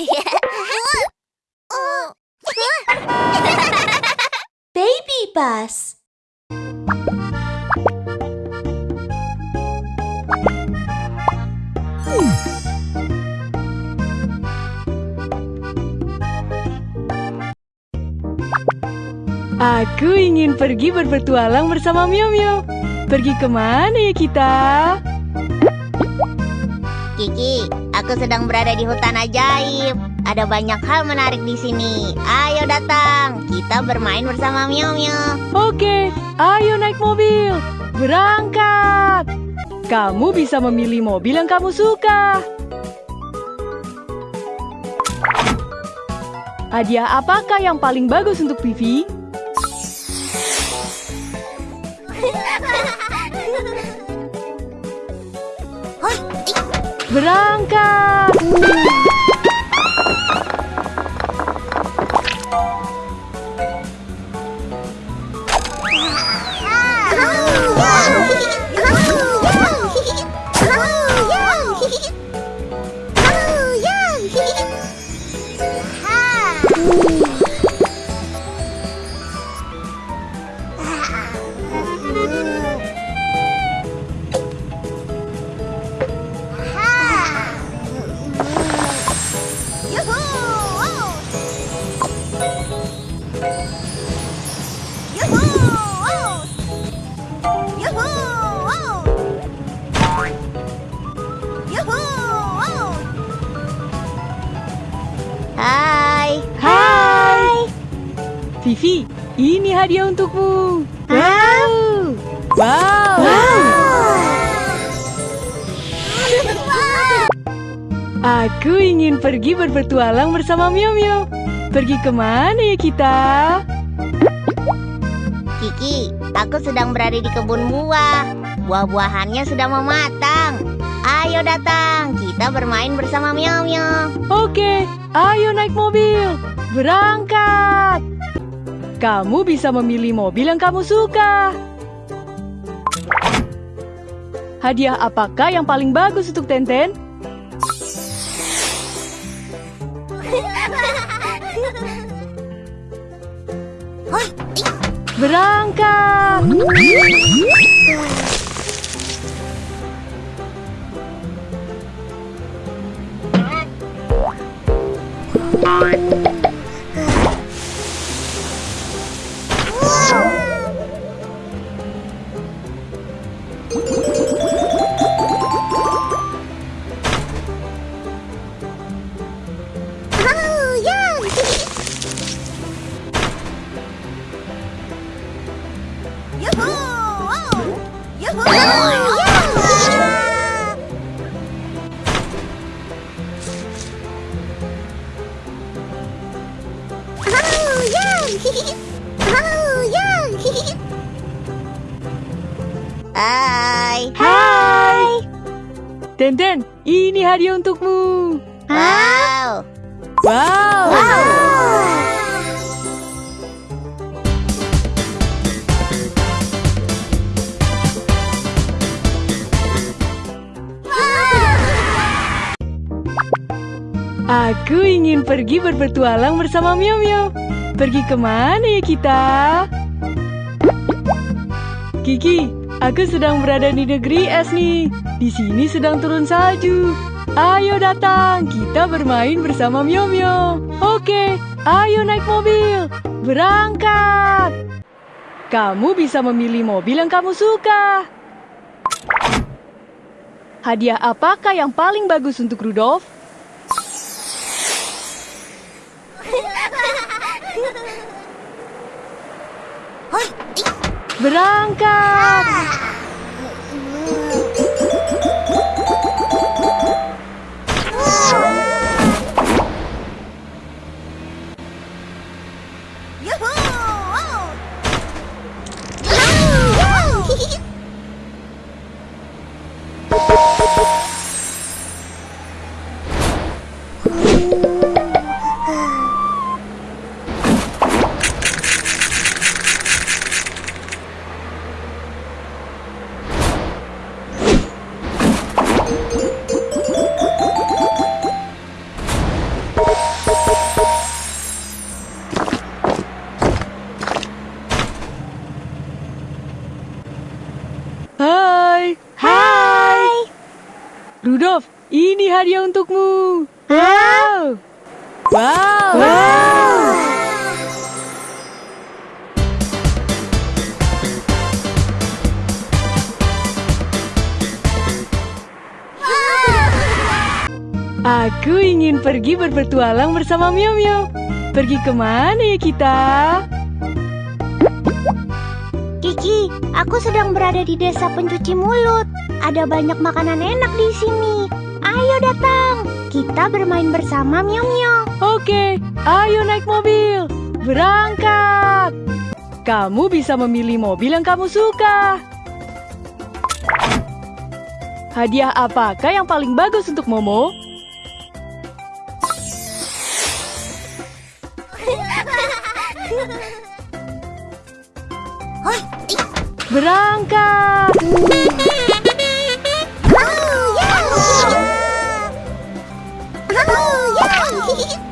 Baby bus. Aku ingin pergi berpetualang bersama Mio Mio. Pergi ke mana ya kita? Kiki, aku sedang berada di hutan ajaib. Ada banyak hal menarik di sini. Ayo datang, kita bermain bersama Mio Mio. Oke, ayo naik mobil. Berangkat. Kamu bisa memilih mobil yang kamu suka. Hadiah apakah yang paling bagus untuk Vivi? Berangkat! Vivi, ini hadiah untukmu. Wow! Wow! Aku ingin pergi berpetualang bersama Mio Mio. Pergi ke mana ya kita? Kiki, aku sedang berada di kebun buah. Buah-buahannya sudah mau matang. Ayo datang, kita bermain bersama Mio Mio. Oke, ayo naik mobil. Berangkat. Kamu bisa memilih mobil yang kamu suka. Hadiah apakah yang paling bagus untuk Tenten? Berangkat. Hai. Hai. Tenten, ini hadiah untukmu. Wow. Wow. Aku ingin pergi berpetualang bersama Mio Mio. Pergi ke mana ya kita? Kiki, aku sedang berada di negeri es nih. Di sini sedang turun salju. Ayo datang, kita bermain bersama Mio Mio. Oke, ayo naik mobil. Berangkat. Kamu bisa memilih mobil yang kamu suka. Hadiah apakah yang paling bagus untuk Rudolf? Berangkat! Rudolf, ini hadiah untukmu. Wow. Wow. Aku ingin pergi berpetualang bersama Mio Mio. Pergi ke mana ya kita? Kiki, aku sedang berada di desa pencuci mulut. Ada banyak makanan enak di sini. Ayo datang, kita bermain bersama Mio Mio. Oke, ayo naik mobil. Berangkat. Kamu bisa memilih mobil yang kamu suka. Hadiah apakah yang paling bagus untuk Momo? Berangkat.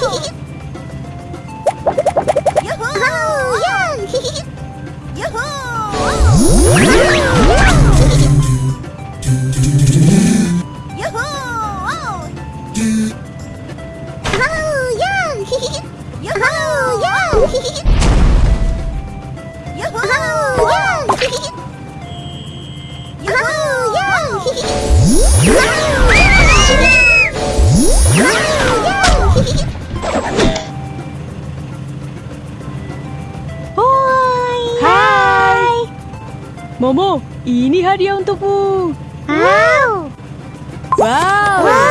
Hai. Momo, ini hadiah untukmu. Wow. Wow. wow.